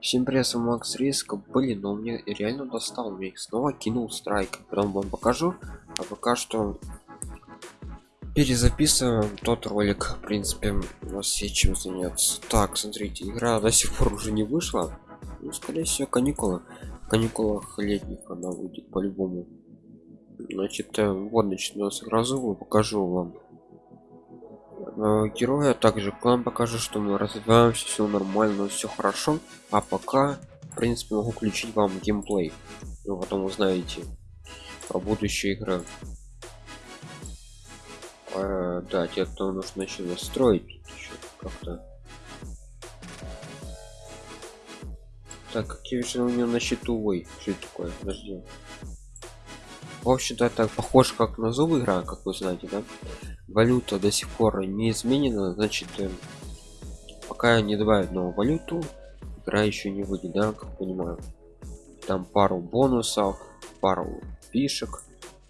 Всем привет, Макс Риск. Блин, но мне реально достал. Мне снова кинул страйк. Потом вам покажу. А пока что перезаписываем тот ролик. В принципе, у нас есть чем заняться. Так, смотрите, игра до сих пор уже не вышла. Ну, скорее всего, каникулы. В каникулах летних она выйдет по-любому. Значит, э, вот начну с разовую, покажу вам Э, героя также клан покажу что мы развиваемся все нормально все хорошо. А пока в принципе могу включить вам геймплей. Вы потом узнаете про будущие игры. А, да те кто нужно еще настроить как-то. Так же у меня на счету? Ой что это такое? Подожди в общем-то это похоже как на зубы игра как вы знаете да? Валюта до сих пор не изменена значит э, пока не добавят новую валюту игра еще не выйдет да как понимаю. Там пару бонусов пару фишек.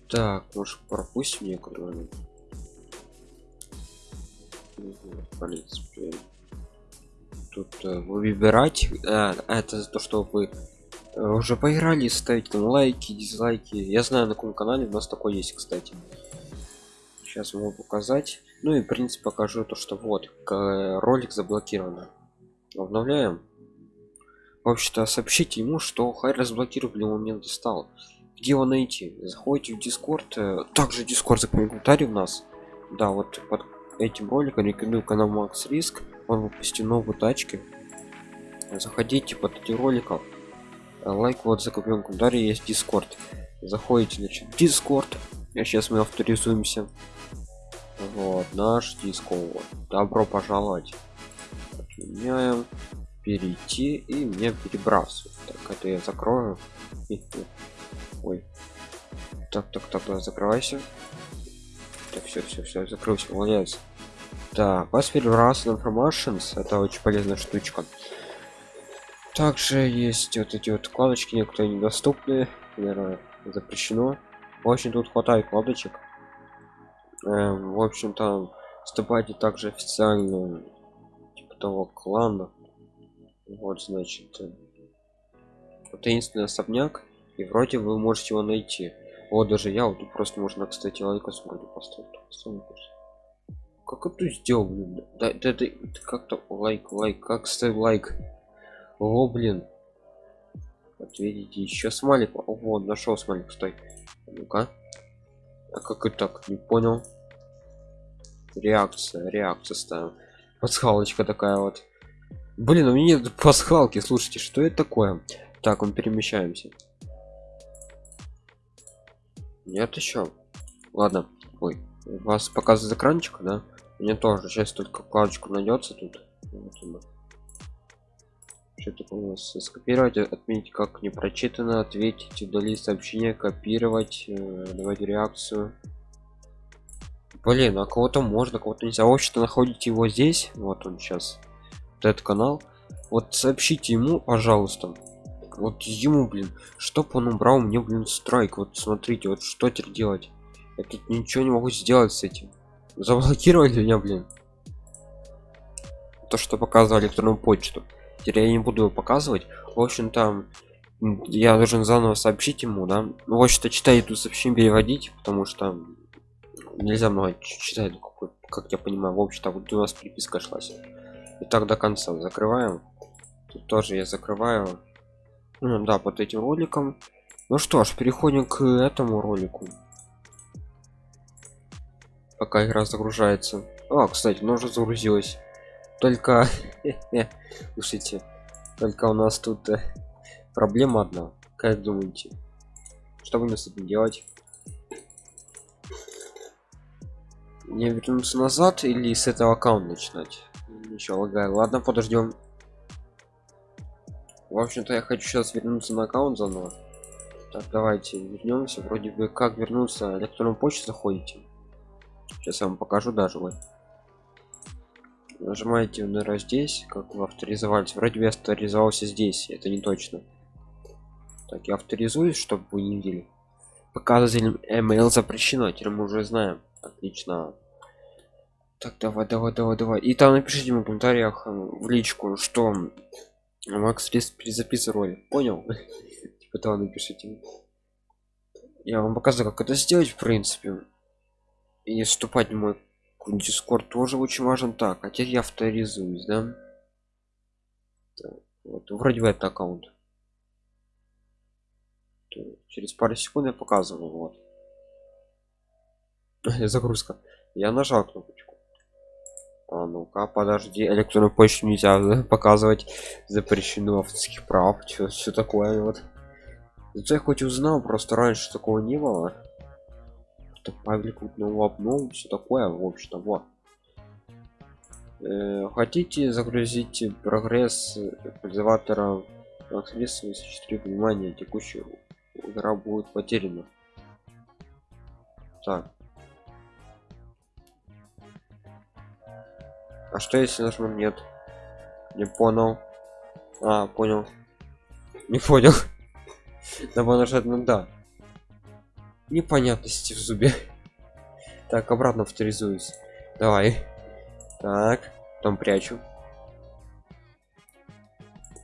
Так может пропустим некоторые. В принципе тут э, выбирать а, это то что вы э, уже поиграли ставить там лайки дизлайки. Я знаю на каком канале у нас такой есть кстати. Сейчас могу показать. Ну и в принципе покажу то что вот ролик заблокирован обновляем. В общем-то сообщите ему что хай разблокировали он не достал. Где его найти? Заходите в дискорд. Э, также дискорд за комментарий у нас. Да вот под этим роликом рекомендую канал макс риск. Он выпустил новые тачки. Заходите под этим роликом лайк вот за комментарий есть дискорд заходите значит дискорд а сейчас мы авторизуемся. Вот наш дисковод добро пожаловать. Отменяем. Перейти и мне перебрасывать. Так это я закрою. Ой. Так так так да, закрывайся. Так все все все закрылся молодец. Так вас перебрасывает informations. Это очень полезная штучка также есть вот эти вот вкладочки некоторые недоступны наверное запрещено. Очень тут хватает вкладочек. Эм, в общем-то вступайте также официально типа того клана вот значит э, таинственный особняк и вроде вы можете его найти. Вот даже я вот тут просто можно кстати лайкос вроде поставить. Как это сделал да, да, как-то лайк лайк как ставь лайк о блин. Вот видите еще смайлик. Вот нашел смайлик стой. Ну-ка. А как и так? Не понял. Реакция реакция ставим. Пасхалочка такая вот. Блин у меня нет пасхалки слушайте что это такое? Так мы перемещаемся. Нет еще. Ладно. Ой вас показывает экранчик да? Мне тоже сейчас только вкладочку найдется тут. Вот что такое у нас скопировать отметить как не прочитано ответить удалить сообщение копировать э, давать реакцию. Блин а кого-то можно кого-то нельзя. В общем-то находите его здесь вот он сейчас вот этот канал. Вот сообщите ему пожалуйста. Вот ему блин чтоб он убрал мне блин страйк. Вот смотрите вот что теперь делать? Я тут ничего не могу сделать с этим. Заблокировали меня блин. То что показывали электронную почту теперь я не буду его показывать. В общем там я должен заново сообщить ему да. Ну в общем-то читать эту сообщение переводить потому что нельзя много читать как я понимаю. В общем-то вот у нас переписка шлась и так до конца закрываем. Тут тоже я закрываю. Ну, да под этим роликом. Ну что ж переходим к этому ролику. Пока игра загружается. А кстати она уже загрузилась только слушайте только у нас тут э, проблема одна. Как думаете что будем с этим делать? Не вернуться назад или с этого аккаунта начинать? Еще лагаю. Ладно подождем. В общем-то я хочу сейчас вернуться на аккаунт заново. Так давайте вернемся. Вроде бы как вернуться. Электронную почту заходите. Сейчас я вам покажу даже вот нажимаете наверное здесь как вы авторизовались вроде бы авторизовался здесь это не точно так я авторизуюсь чтобы вы не видели показывателем email запрещено теперь мы уже знаем отлично так давай давай давай давай и там напишите в комментариях э, в личку что Макс лист перезаписывай ролик. Понял? типа того напишите. Я вам показываю, как это сделать, в принципе. И вступать в мой дискорд тоже очень важен. Так, а теперь я авторизуюсь, да? Так, вот, вроде бы это аккаунт. Через пару секунд я показываю, вот. Загрузка. Я нажал кнопочку. А ну-ка, подожди, электронную почту нельзя показывать. Запрещено авторских прав. Что такое вот? Зато я хоть узнал, просто раньше такого не было. Что паблик нового обнову, все такое, в общем-то, вот. Э, хотите загрузить прогресс пользователя средства 4 внимания текущую игра будет потеряна. Так. А что если нажму нет не понял. А понял. Не понял. Надо нажать на да непонятности в зубе. Так обратно авторизуюсь. Давай. Так там прячу.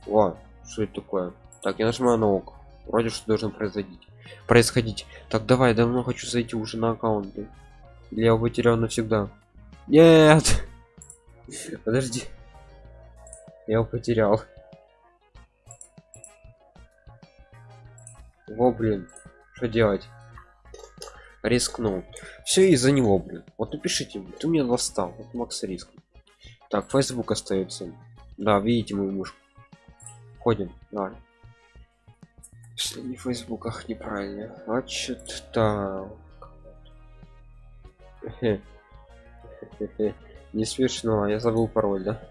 О что это такое? Так я нажимаю на ок. Вроде что должно произойти происходить. Так давай давно хочу зайти уже на аккаунты. Или я потерял навсегда? Нет! Подожди. Я его потерял. Во блин. Что делать рискнул. Все из-за него блин. Вот напишите ты меня достал. Вот макс риск. Так facebook остается. Да видите мою мышку. Ходим что не в фейсбуках неправильно. Значит так. Не смешно я забыл пароль да?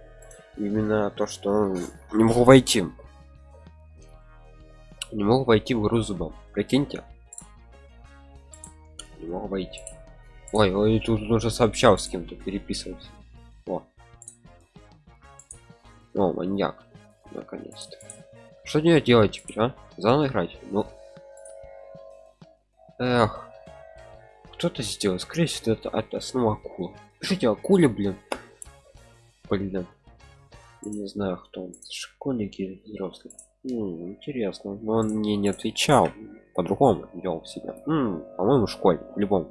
Именно то что не могу войти. Не могу войти в игру зубом прикиньте не могу войти ой ой тут уже сообщал с кем-то переписываться о. о маньяк. Наконец-то. Что мне делать теперь а? Заново играть? Ну. Эх. Кто-то сделал? Скорее всего это, это снова акула пишите акуле блин. Блин. Я не знаю кто он. Школьники или взрослый Интересно. Но он мне не отвечал. По-другому вел себя. По-моему школе в любом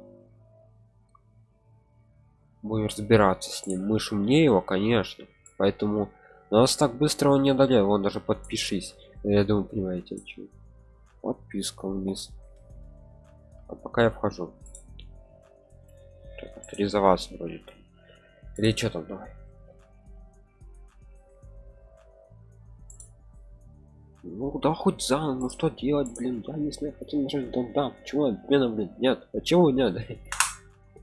будем разбираться с ним. Мы шумнее его конечно. Поэтому нас так быстро он не одолел. Он даже подпишись. Я думаю понимаете чем подписка вниз. А пока я вхожу. Так, авторизоваться вроде там. или что там давай ну да хоть за ну что делать блин я не знаю хотел нажать да, да почему отмена блин нет почему нет?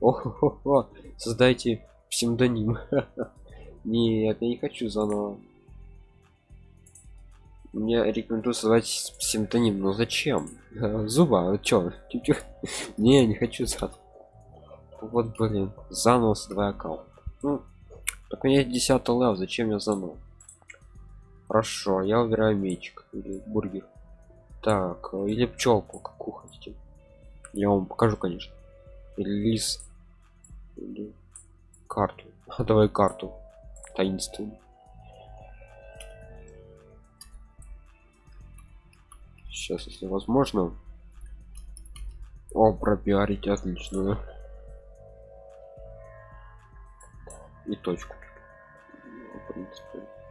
О создайте псевдоним. Нет я не хочу заново. Мне рекомендую создать симптоним но зачем? Зуба чё? Не не хочу сразу вот блин заново два аккаунт. Ну так у меня 10 лев зачем я заново хорошо я убираю мечик или бургер. Так или пчелку какую хотите. Я вам покажу конечно. Или лис или карту. Давай карту. Таинственную. Сейчас если возможно. О пропиарить отличную и точку. В принципе.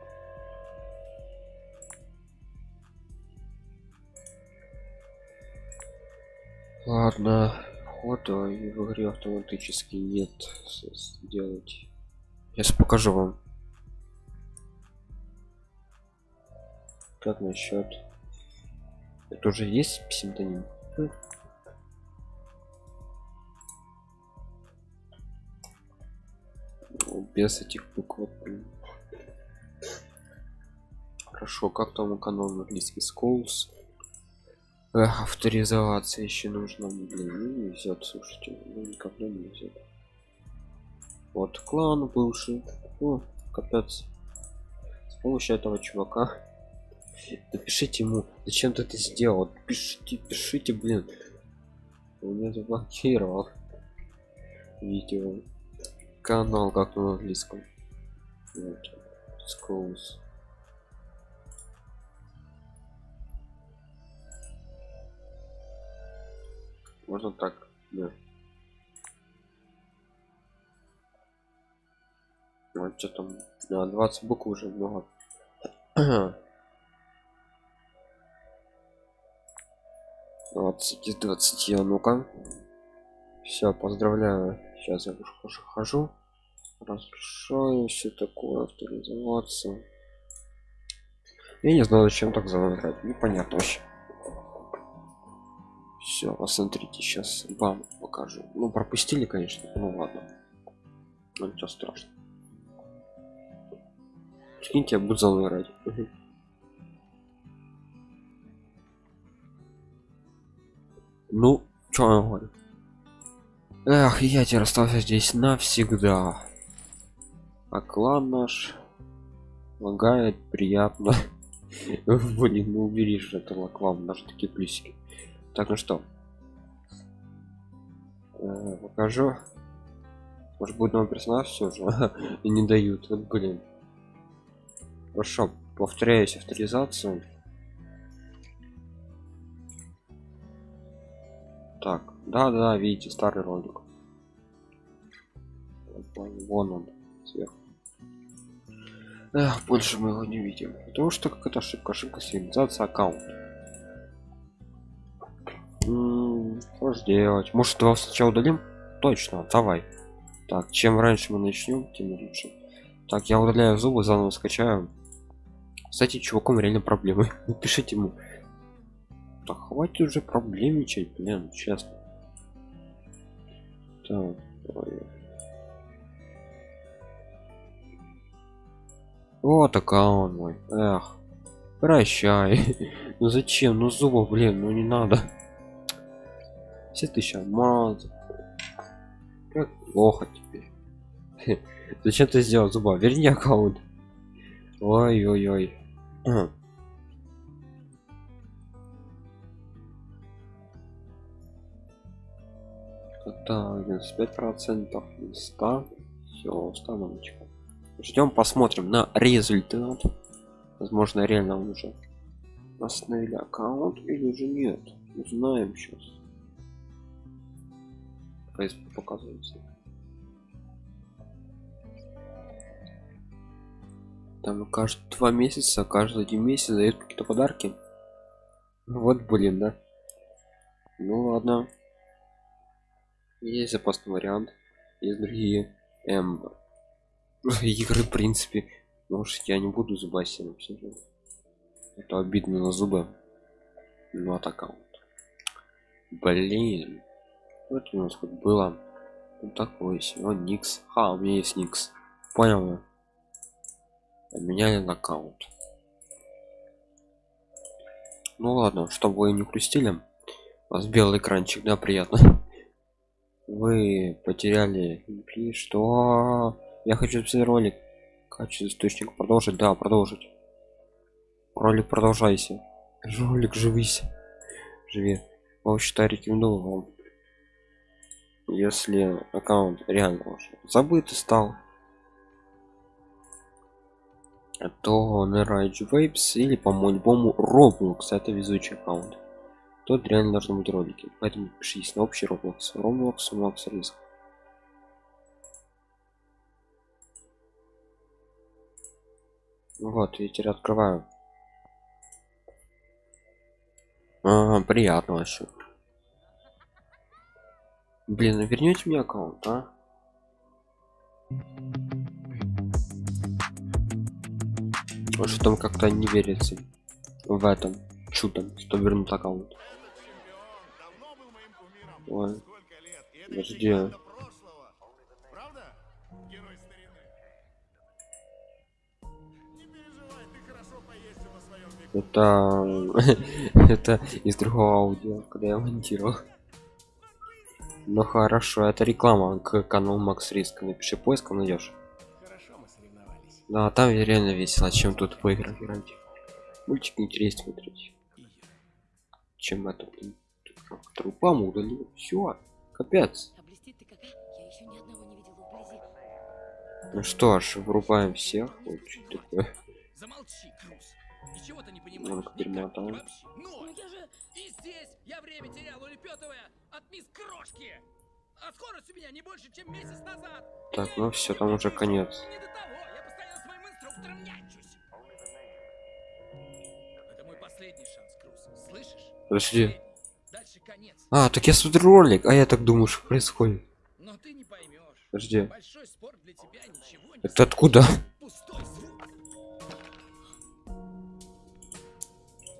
Ладно фото и в игре автоматически нет. Сделать. Сейчас покажу вам. Как насчет это уже есть псевдоним? Хм. без этих букв хорошо как там канал английский schools Эх, авторизоваться еще нужно блин ну, не везет слушайте ну, никогда не везет вот клан бывший о капец. С помощью этого чувака. Напишите ему зачем ты это сделал? Пишите пишите блин. Он меня заблокировал. Видео. Канал как на английском. Вот. Можно так да. вот что там да, 20 букв уже много. 20 из 20 а ну-ка. Все поздравляю. Сейчас я уже хожу разрешаю все такое авторизоваться. Я не знаю зачем так заграть непонятно вообще все посмотрите сейчас вам покажу ну пропустили конечно ну ладно ну ничего страшного Прикиньте, я буду заново играть. Ну, что я говорю? Эх, я теперь остался здесь навсегда. А клан наш лагает приятно. Блин, ну убери же этого клан, даже такие плюсики. Так, ну что? Э, покажу. Может будет новый персонаж все же. И не дают. Вот блин. Хорошо, повторяюсь авторизацию. Так, да, да, видите, старый ролик. Вон он, сверху. Эх, больше мы его не видим. Потому что какая-то ошибка, ошибка сигнализация аккаунт. Что же делать? Может его сначала удалим? Точно, давай. Так, чем раньше мы начнем, тем лучше. Так, я удаляю зубы, заново скачаю. Кстати, чуваком реально проблемы. Напишите ему. Да хватит уже проблемничать, блин, честно. Так, давай. Вот аккаунт мой. Эх. Прощай. ну зачем? Ну зубов, блин, ну не надо. Все тысячи алмазов. Как плохо теперь. зачем ты сделал зуба? Верни аккаунт. Ой-ой-ой. Так, 95 процентов 100 все установочка ждем посмотрим на результат возможно реально уже остановили аккаунт или же нет узнаем сейчас показывается. Там каждые два месяца каждый один месяц дают какие-то подарки. Ну вот блин да. Ну ладно. Есть запасный вариант есть другие эм, игры в принципе. Может я не буду зубасином все это обидно на зубы. Ну от аккаунт блин вот у нас хоть было вот такой сегодня никс. А у меня есть никс. Понял. Поменяли на аккаунт ну ладно чтобы вы не крустили у вас белый экранчик да приятно. Вы потеряли что? Я хочу записать ролик. Качество источник. Продолжить? Да продолжить. Ролик продолжайся. Ролик живись. Живи. Вообще-то рекомендую вам если аккаунт реально уже забытый стал то на Rage Vapes или по моему Roblox. Это везучий аккаунт. Тут реально должны быть ролики. Поэтому пишись на общий Roblox. Roblox Max риск вот я теперь открываю. Ага, приятно вообще блин ну вернете мне аккаунт а? Что там как-то не верится в этом чудом что вернут аккаунт. Ой. подожди это это из другого аудио когда я монтировал ну хорошо это реклама к каналу макс риск напиши поиск найдешь да, там реально весело, чем тут поиграть играть. Мультик интереснее смотреть. Чем это, блин. Трупам удалил. Все, капец. Ну что ж, врубаем всех. Вот что такое. Замолчи, Крус. Ничего ты не понимаешь. Ну, я же и здесь, я время терял, улепетывая, от мисс Крошки. А скорость у меня не больше, чем месяц назад. Так, ну все, там уже конец. Не до того, я постоянно с моим инструктором нянчусь. Это мой последний шанс, Круз. Слышишь? Подожди. Дальше конец. А, так я смотрю ролик, а я так думаю, что происходит. Но ты не поймешь. Подожди. Большой спорт для тебя ничего не Это откуда?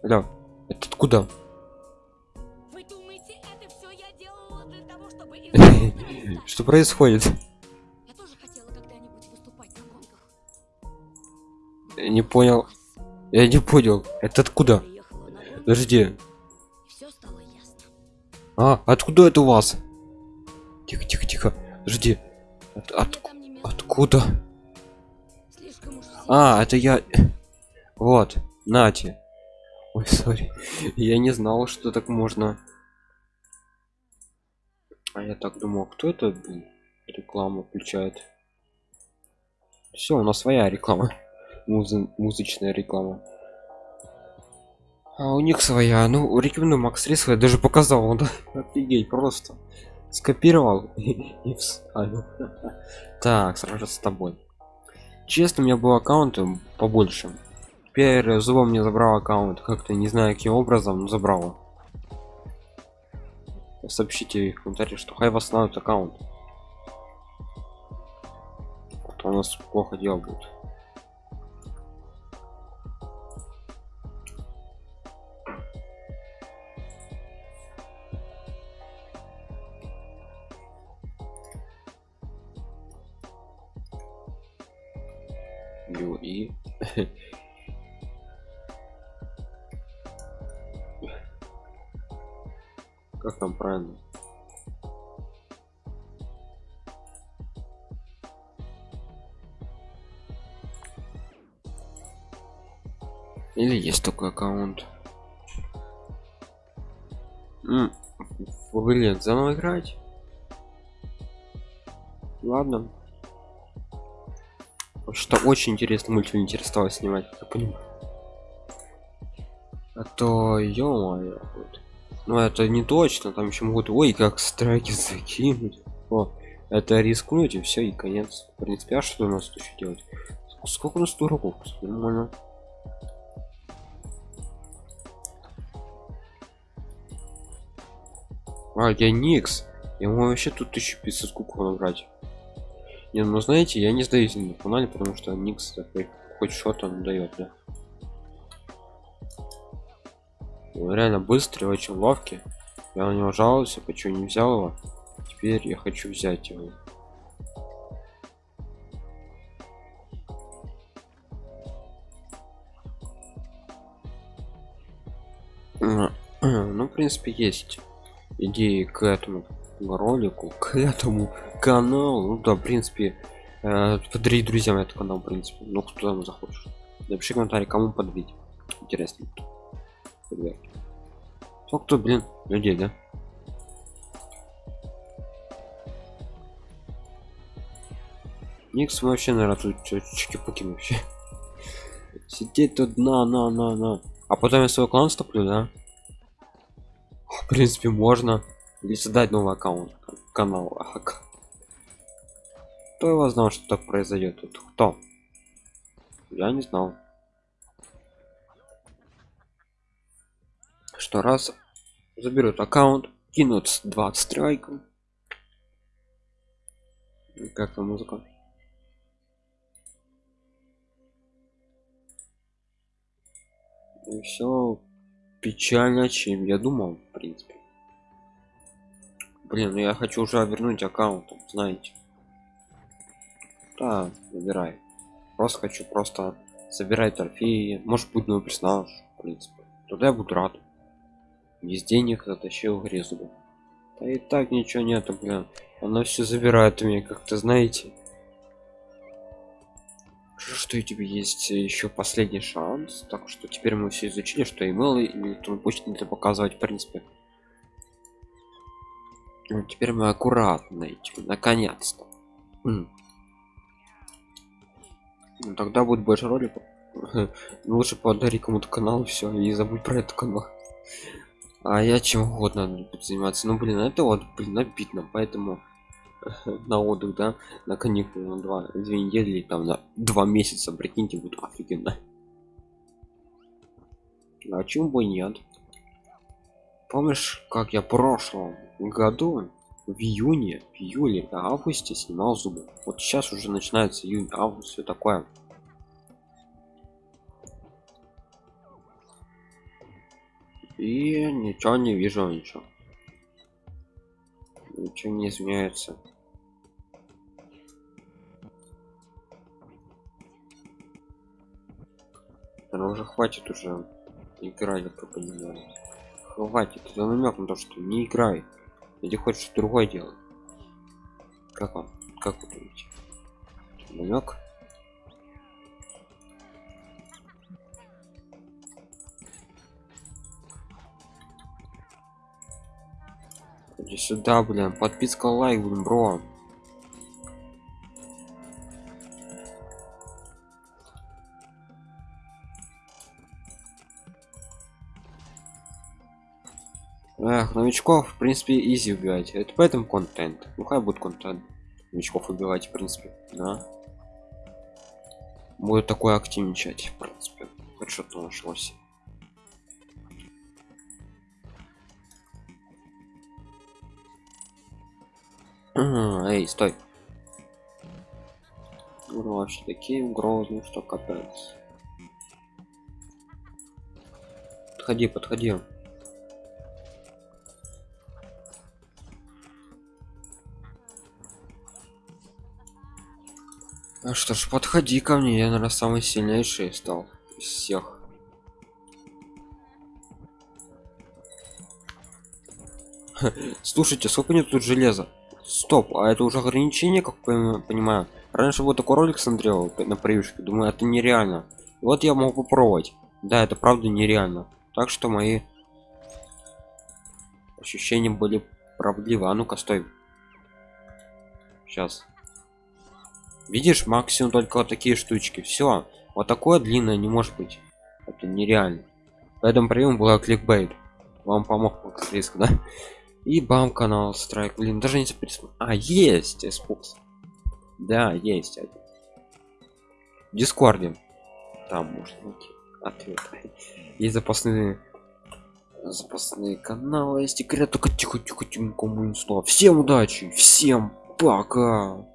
Алло, это откуда? Что происходит? Я тоже хотела когда-нибудь выступать на гонках. Я не понял. Я не понял. Это откуда? Подожди. и все стало ясно. А, откуда это у вас? Тихо, тихо, тихо. Подожди. От- от- откуда? А, это я. Вот, нате. Ой, сори. Я не знал, что так можно. А я так думал, кто это блин, рекламу включает? Все, у нас своя реклама. Музы- музычная реклама. А у них своя. Ну, рекомендую Макс Рис, я даже показал. Он офигеть, просто скопировал и, и вставил. Так, сразу с тобой. Честно, у меня был аккаунт м, побольше. Теперь зубом мне забрал аккаунт. Как-то не знаю каким образом, но забрал. Сообщите в комментариях, что хай восстановит аккаунт. А то у нас плохо дело будет. И как там правильно? Или есть такой аккаунт? М, блин заново играть? Ладно. Что очень интересно мультфильм интересовало снимать я понимаю. А то ё вот. Ну это не точно там еще могут ой как страйки закинуть. О это рискнуть и все и конец. В принципе а что у нас еще делать? Сколько у нас кстати, нормально. А я никс. Я могу вообще тут 1500 кубков набрать? Не ну знаете я не сдаюсь на канале потому что никс такой хоть что-то дает да Реально быстрый очень ловкий. Я на него жаловался почему не взял его? Теперь я хочу взять его. Ну в принципе есть идеи к этому ролику к этому каналу. Ну да в принципе э, подари друзьям этот канал в принципе. Ну кто там захочет. Напиши комментарий кому подарить. Интересно Сколько тут, блин, людей, да? Никс вообще, наверное, тут чики-пуки вообще. Сидеть тут на, на, на, на. А потом я свой клан стоплю, да? В принципе, можно. Или создать новый аккаунт. Канал. Кто его знал, что так произойдет тут? Кто? Я не знал. Что раз заберут аккаунт, кинут с 20 страйков. Как там музыка? И все печально, чем я думал, в принципе. Блин, ну я хочу уже вернуть аккаунт, знаете. Да, выбирай. Просто хочу просто собирать трофеи. Может быть новый персонаж, в принципе. Тогда я буду рад. Без денег затащил грезу. Да и так ничего нету, блин. Она все забирает у меня, как-то знаете. Что у тебя есть еще последний шанс. Так что теперь мы все изучили, что email и электронную почту нельзя показывать, в принципе. Ну, теперь мы аккуратно идем, наконец-то. Ну, тогда будет больше роликов. Лучше подари кому-то канал все, и забудь про этот канал. А я чем угодно буду заниматься. Ну блин это вот блин обидно поэтому на отдых да на каникулы на два две недели там на два месяца прикиньте будет офигенно. А чем бы нет. Помнишь как я в прошлом году в июне в июле в августе снимал зубы? Вот сейчас уже начинается июнь август все такое и ничего не вижу ничего. Ничего не изменяется. Наверное, уже хватит уже играть я понимаю. Хватит это намек на то что не играй. Или хочешь другое делать? Как вам? Как вы думаете? Намек сюда блин подписка лайк блин бро Эх, новичков, в принципе, изи убивать. Это поэтому контент. Ну хай будет контент. Новичков убивать, в принципе, да. Будет такое активничать, в принципе. Хоть что-то нашлось. Эй, стой. Ну, вообще такие грозные, что капец. Подходи, подходи. А что ж, подходи ко мне, я, наверное, самый сильнейший стал из всех. Слушайте, сколько нет тут железа? Стоп, а это уже ограничение, как я понимаю. Раньше вот такой ролик смотрел на привычке, думаю, это нереально. Вот я могу попробовать. Да, это правда нереально. Так что мои ощущения были правдивы. А ну-ка, стой. Сейчас. Видишь, максимум только вот такие штучки. Все. Вот такое длинное не может быть. Это нереально. Поэтому прием была кликбейт. Вам помог риск, да? И бам канал страйк. Блин, даже не присмотр. А, есть Xbox. Да, есть один. В Дискорде. Там можно найти ответ. Есть запасные запасные каналы есть секрет только тихо тихо тихо кому не Всем удачи, всем пока.